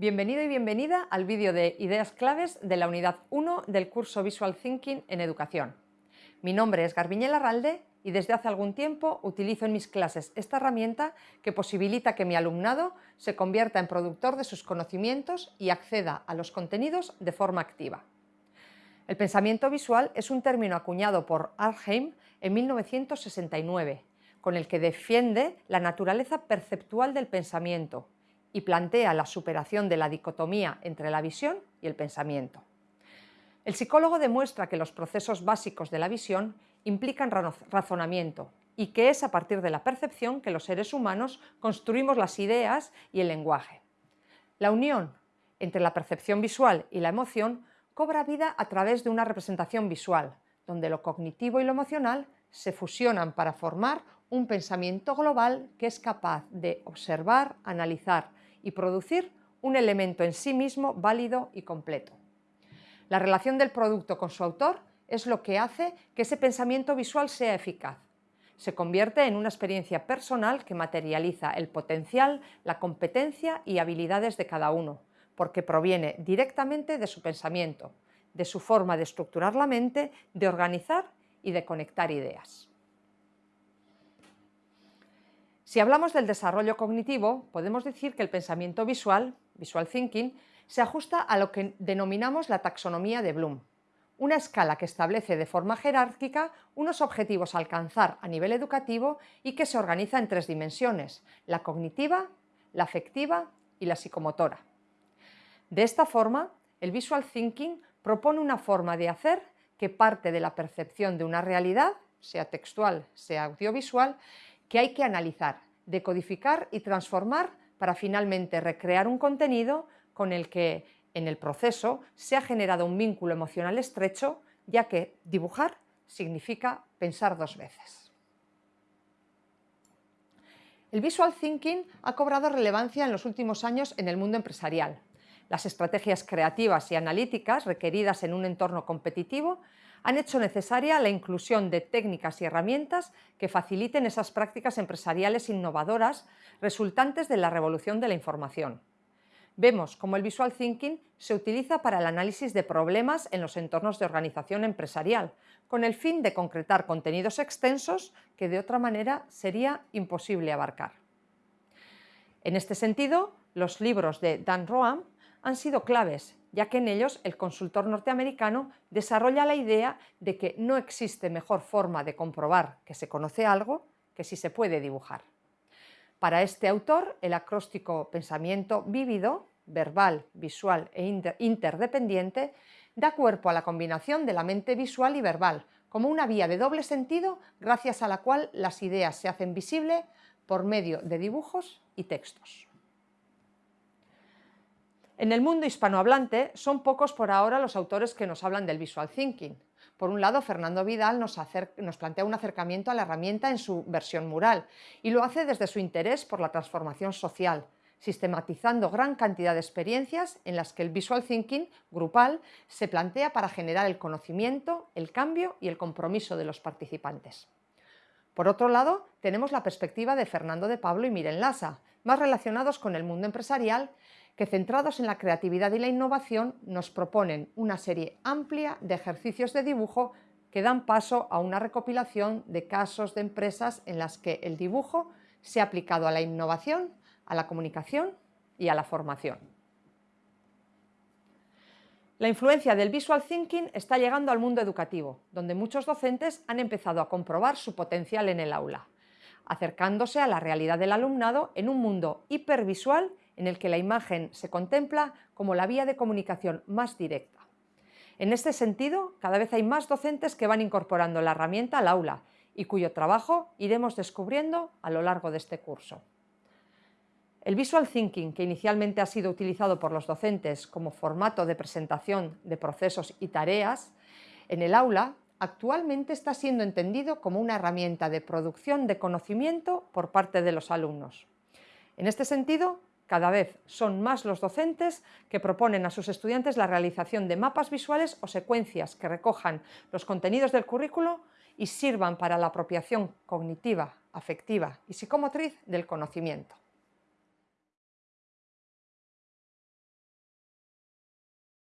Bienvenido y bienvenida al vídeo de Ideas Claves de la Unidad 1 del curso Visual Thinking en Educación. Mi nombre es Garbiñel Arralde y desde hace algún tiempo utilizo en mis clases esta herramienta que posibilita que mi alumnado se convierta en productor de sus conocimientos y acceda a los contenidos de forma activa. El pensamiento visual es un término acuñado por Arnheim en 1969, con el que defiende la naturaleza perceptual del pensamiento y plantea la superación de la dicotomía entre la visión y el pensamiento. El psicólogo demuestra que los procesos básicos de la visión implican razonamiento y que es a partir de la percepción que los seres humanos construimos las ideas y el lenguaje. La unión entre la percepción visual y la emoción cobra vida a través de una representación visual, donde lo cognitivo y lo emocional se fusionan para formar un pensamiento global que es capaz de observar, analizar y producir un elemento en sí mismo válido y completo. La relación del producto con su autor es lo que hace que ese pensamiento visual sea eficaz. Se convierte en una experiencia personal que materializa el potencial, la competencia y habilidades de cada uno, porque proviene directamente de su pensamiento, de su forma de estructurar la mente, de organizar y de conectar ideas. Si hablamos del desarrollo cognitivo, podemos decir que el pensamiento visual, visual thinking, se ajusta a lo que denominamos la taxonomía de Bloom, una escala que establece de forma jerárquica unos objetivos a alcanzar a nivel educativo y que se organiza en tres dimensiones, la cognitiva, la afectiva y la psicomotora. De esta forma, el Visual Thinking propone una forma de hacer que parte de la percepción de una realidad, sea textual, sea audiovisual, que hay que analizar, decodificar y transformar para finalmente recrear un contenido con el que en el proceso se ha generado un vínculo emocional estrecho, ya que dibujar significa pensar dos veces. El visual thinking ha cobrado relevancia en los últimos años en el mundo empresarial. Las estrategias creativas y analíticas requeridas en un entorno competitivo han hecho necesaria la inclusión de técnicas y herramientas que faciliten esas prácticas empresariales innovadoras resultantes de la revolución de la información. Vemos cómo el Visual Thinking se utiliza para el análisis de problemas en los entornos de organización empresarial, con el fin de concretar contenidos extensos que de otra manera sería imposible abarcar. En este sentido, los libros de Dan Roam han sido claves, ya que en ellos el consultor norteamericano desarrolla la idea de que no existe mejor forma de comprobar que se conoce algo que si se puede dibujar. Para este autor, el acróstico pensamiento vívido, verbal, visual e interdependiente, da cuerpo a la combinación de la mente visual y verbal, como una vía de doble sentido gracias a la cual las ideas se hacen visibles por medio de dibujos y textos. En el mundo hispanohablante son pocos por ahora los autores que nos hablan del visual thinking. Por un lado, Fernando Vidal nos, plantea un acercamiento a la herramienta en su versión mural y lo hace desde su interés por la transformación social, sistematizando gran cantidad de experiencias en las que el visual thinking grupal se plantea para generar el conocimiento, el cambio y el compromiso de los participantes. Por otro lado, tenemos la perspectiva de Fernando de Pablo y Miren Lasa, más relacionados con el mundo empresarial que centrados en la creatividad y la innovación nos proponen una serie amplia de ejercicios de dibujo que dan paso a una recopilación de casos de empresas en las que el dibujo se ha aplicado a la innovación, a la comunicación y a la formación. La influencia del visual thinking está llegando al mundo educativo, donde muchos docentes han empezado a comprobar su potencial en el aula, acercándose a la realidad del alumnado en un mundo hipervisual en el que la imagen se contempla como la vía de comunicación más directa. En este sentido, cada vez hay más docentes que van incorporando la herramienta al aula y cuyo trabajo iremos descubriendo a lo largo de este curso. El Visual Thinking, que inicialmente ha sido utilizado por los docentes como formato de presentación de procesos y tareas, en el aula actualmente está siendo entendido como una herramienta de producción de conocimiento por parte de los alumnos. En este sentido, cada vez son más los docentes que proponen a sus estudiantes la realización de mapas visuales o secuencias que recojan los contenidos del currículo y sirvan para la apropiación cognitiva, afectiva y psicomotriz del conocimiento.